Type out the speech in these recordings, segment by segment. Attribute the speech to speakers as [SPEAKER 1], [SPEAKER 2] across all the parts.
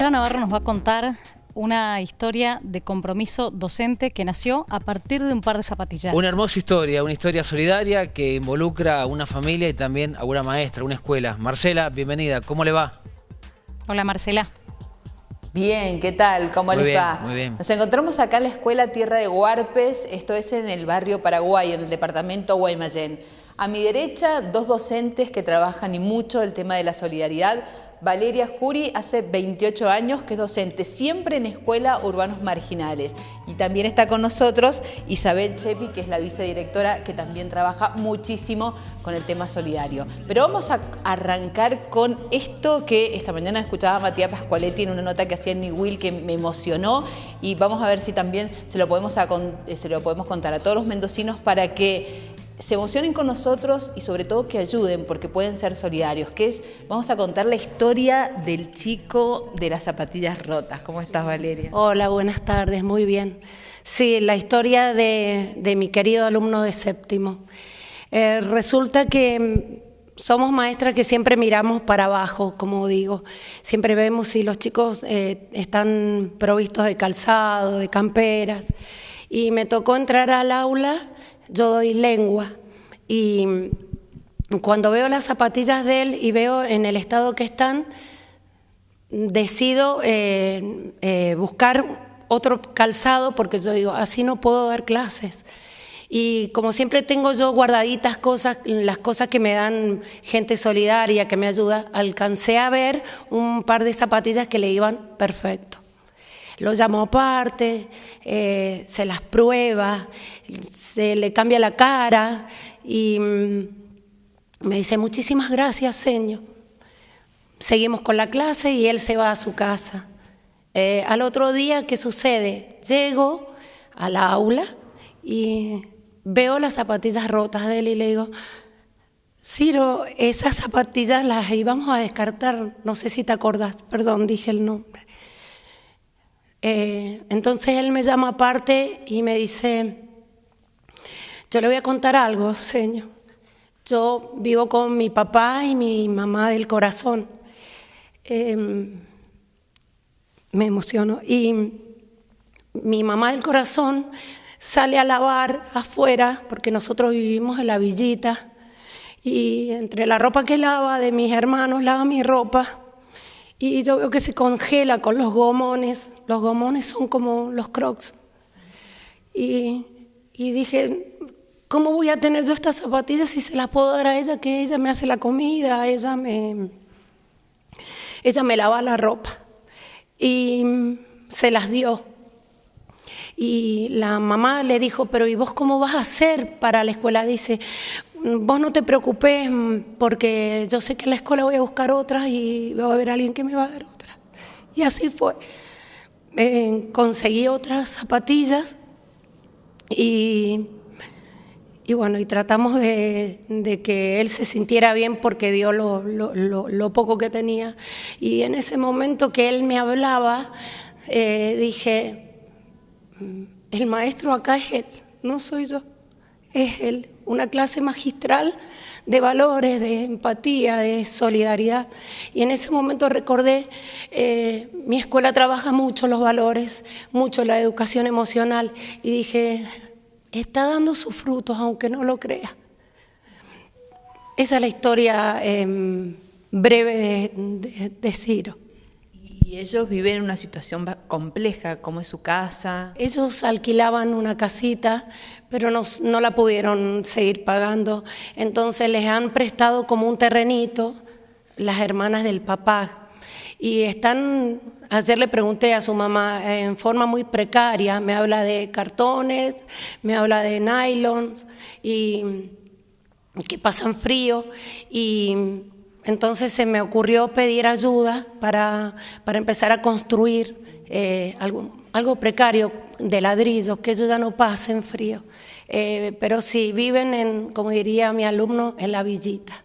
[SPEAKER 1] Marcela Navarro nos va a contar una historia de compromiso docente que nació a partir de un par de zapatillas.
[SPEAKER 2] Una hermosa historia, una historia solidaria que involucra a una familia y también a una maestra, una escuela. Marcela, bienvenida, ¿cómo le va?
[SPEAKER 1] Hola Marcela.
[SPEAKER 3] Bien, ¿qué tal? ¿Cómo
[SPEAKER 2] muy
[SPEAKER 3] les
[SPEAKER 2] bien,
[SPEAKER 3] va?
[SPEAKER 2] Muy bien.
[SPEAKER 3] Nos encontramos acá en la Escuela Tierra de Huarpes, esto es en el barrio Paraguay, en el departamento Guaymallén. A mi derecha, dos docentes que trabajan y mucho el tema de la solidaridad. Valeria Juri hace 28 años que es docente siempre en escuela urbanos marginales. Y también está con nosotros Isabel Chepi, que es la vicedirectora, que también trabaja muchísimo con el tema solidario. Pero vamos a arrancar con esto que esta mañana escuchaba Matías Pascualetti en una nota que hacía en New Will que me emocionó y vamos a ver si también se lo podemos, se lo podemos contar a todos los mendocinos para que se emocionen con nosotros y sobre todo que ayuden porque pueden ser solidarios, que es, vamos a contar la historia del chico de las zapatillas rotas. ¿Cómo estás Valeria?
[SPEAKER 4] Hola, buenas tardes, muy bien. Sí, la historia de, mi querido alumno de séptimo. Eh, resulta que mm, somos maestras que siempre miramos para abajo, como digo. Siempre vemos si los chicos eh, están provistos de calzado, de camperas. Y me tocó entrar al aula yo doy lengua y cuando veo las zapatillas de él y veo en el estado que están, decido eh, eh, buscar otro calzado porque yo digo, así no puedo dar clases. Y como siempre tengo yo guardaditas cosas, las cosas que me dan gente solidaria, que me ayuda, alcancé a ver un par de zapatillas que le iban perfecto lo llamo aparte, eh, se las prueba, se le cambia la cara y mm, me dice, muchísimas gracias, señor. Seguimos con la clase y él se va a su casa. Eh, al otro día, ¿qué sucede? Llego a la aula y veo las zapatillas rotas de él y le digo, Ciro, esas zapatillas las íbamos a descartar, no sé si te acordás, perdón, dije el nombre. Eh, entonces él me llama aparte y me dice, yo le voy a contar algo, señor. Yo vivo con mi papá y mi mamá del corazón. Em, me emociono. Y mi mamá del corazón sale a lavar afuera, porque nosotros vivimos en la villita, y entre la ropa que lava de mis hermanos, lava mi ropa, y yo veo que se congela con los gomones. Los gomones son como los crocs. Y, dije, ¿cómo voy a tener yo estas zapatillas si se las puedo dar a ella, que ella me hace la comida, ella me, ella me lava la ropa? Y se las dio. Y la mamá le dijo, pero ¿y vos cómo vas a hacer para la escuela? Dice, vos no te preocupes porque yo sé que en la escuela voy a buscar otras y va a haber alguien que me va a dar otras. Y así fue. conseguí otras zapatillas y, y, bueno, y tratamos de, que él se sintiera bien porque dio lo, lo, poco que tenía. Y en ese momento que él me hablaba, eh, dije, mm, el maestro acá es él, no soy yo, es él una clase magistral de valores, de empatía, de solidaridad. Y en ese momento recordé, eh, mi escuela trabaja mucho los valores, mucho la educación emocional, y dije, está dando sus frutos, aunque no lo crea. Esa es la historia em, breve de Ciro.
[SPEAKER 3] Y ellos viven en una situación compleja, como es su casa.
[SPEAKER 4] Ellos alquilaban una casita, pero no, la pudieron seguir pagando. Entonces les han prestado como un terrenito las hermanas del papá. Y están, ayer le pregunté a su mamá en forma muy precaria, me habla de cartones, me habla de nylons y que pasan frío y entonces se me ocurrió pedir ayuda para, para empezar a construir eh, algo, algo, precario de ladrillos, que ellos ya no pasen frío. Eh, pero sí, viven, en, como diría mi alumno, en la villita.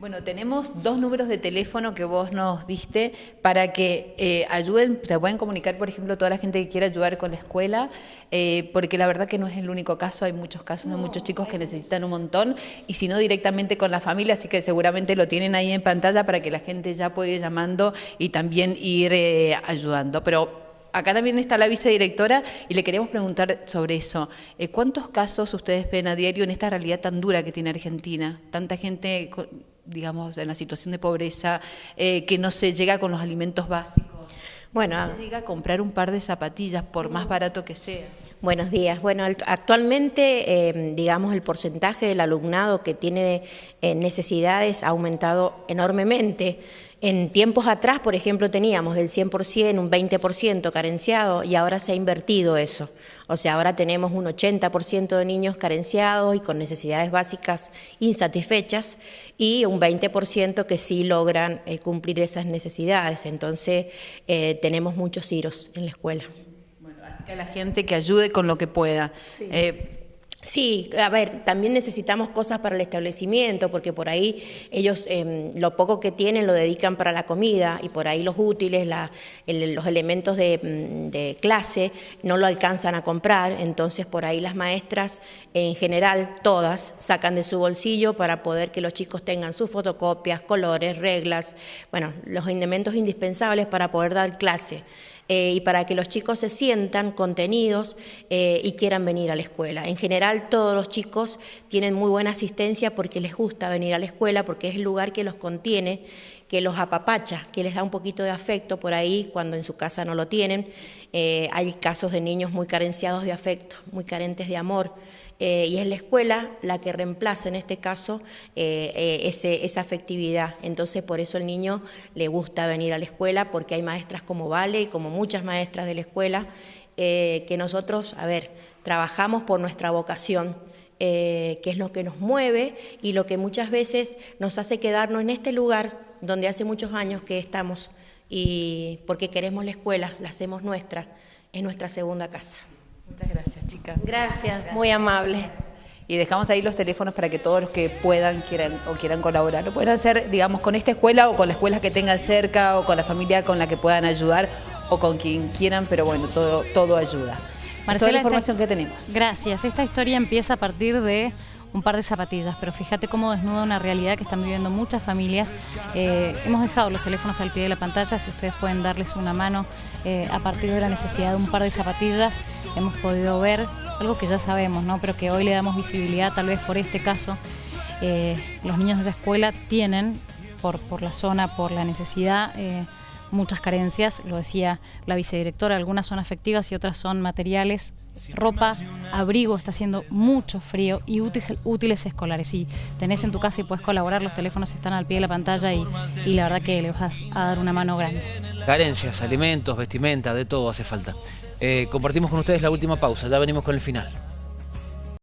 [SPEAKER 3] Bueno, tenemos dos números de teléfono que vos nos diste para que eh, ayuden, se pueden comunicar, por ejemplo, toda la gente que quiera ayudar con la escuela, eh, porque la verdad que no es el único caso, hay muchos casos de muchos chicos que necesitan un montón, y si no directamente con la familia, así que seguramente lo tienen ahí en pantalla para que la gente ya pueda ir llamando y también ir eh, ayudando. Pero acá también está la vicedirectora y le queremos preguntar sobre eso. ¿Cuántos casos ustedes ven a diario en esta realidad tan dura que tiene Argentina? Tanta gente digamos, en la situación de pobreza, eh, que no se llega con los alimentos básicos. Bueno, no se llega a comprar un par de zapatillas, por más barato que sea.
[SPEAKER 5] Buenos días. Bueno, actualmente, eh, digamos, el porcentaje del alumnado que tiene eh, necesidades ha aumentado enormemente. En tiempos atrás, por ejemplo, teníamos del 100% un 20% carenciado y ahora se ha invertido eso. O sea, ahora tenemos un 80% de niños carenciados y con necesidades básicas insatisfechas y un 20% que sí logran eh, cumplir esas necesidades. Entonces, eh, tenemos muchos iros en la escuela.
[SPEAKER 3] Así que a la gente que ayude con lo que pueda. Eh,
[SPEAKER 5] Sí, a ver, también necesitamos cosas para el establecimiento, porque por ahí ellos em, lo poco que tienen lo dedican para la comida y por ahí los útiles, los elementos de, mm, de, clase no lo alcanzan a comprar, entonces por ahí las maestras en general, todas, sacan de su bolsillo para poder que los chicos tengan sus fotocopias, colores, reglas, bueno, los elementos indispensables para poder dar clase. Eh, y para que los chicos se sientan contenidos eh, y quieran venir a la escuela. En general todos los chicos tienen muy buena asistencia porque les gusta venir a la escuela, porque es el lugar que los contiene, que los apapacha, que les da un poquito de afecto por ahí cuando en su casa no lo tienen. Eh, hay casos de niños muy carenciados de afecto, muy carentes de amor. Eh, y es la escuela la que reemplaza en este caso eh, esa afectividad. Entonces por eso el niño le gusta venir a la escuela porque hay maestras como Vale y como muchas maestras de la escuela que nosotros, a ver, trabajamos por nuestra vocación. que es lo que nos mueve y lo que muchas veces nos hace quedarnos en este lugar donde hace muchos años que estamos y porque queremos la escuela, la hacemos nuestra, es nuestra segunda casa.
[SPEAKER 3] Muchas gracias, chicas.
[SPEAKER 4] Gracias, muy amable.
[SPEAKER 3] Y dejamos ahí los teléfonos para que todos los que puedan quieran o quieran colaborar lo puedan hacer, digamos, con esta escuela o con la escuela que tengan cerca o con la familia con la que puedan ayudar o con quien quieran, pero bueno, todo, todo ayuda. Marcela, toda la información que tenemos.
[SPEAKER 1] Gracias. Esta historia empieza a partir de un par de zapatillas, pero fíjate cómo desnuda una realidad que están viviendo muchas familias. Eh, hemos dejado los teléfonos al pie de la pantalla, si ustedes pueden darles una mano eh, a partir de la necesidad de un par de zapatillas, hemos podido ver algo que ya sabemos, ¿no? pero que hoy le damos visibilidad tal vez por este caso. Eh, los niños de la escuela tienen, por, por la zona, por la necesidad, muchas carencias, lo decía la vicedirectora, algunas son afectivas y otras son materiales, ropa, abrigo, está haciendo mucho frío y útiles, útiles escolares. Si tenés en tu casa y puedes colaborar, los teléfonos están al pie de la pantalla y, y la verdad que le vas a dar una mano grande.
[SPEAKER 2] Carencias, alimentos, vestimenta, de todo hace falta. Eh, compartimos con ustedes la última pausa, ya venimos con el final.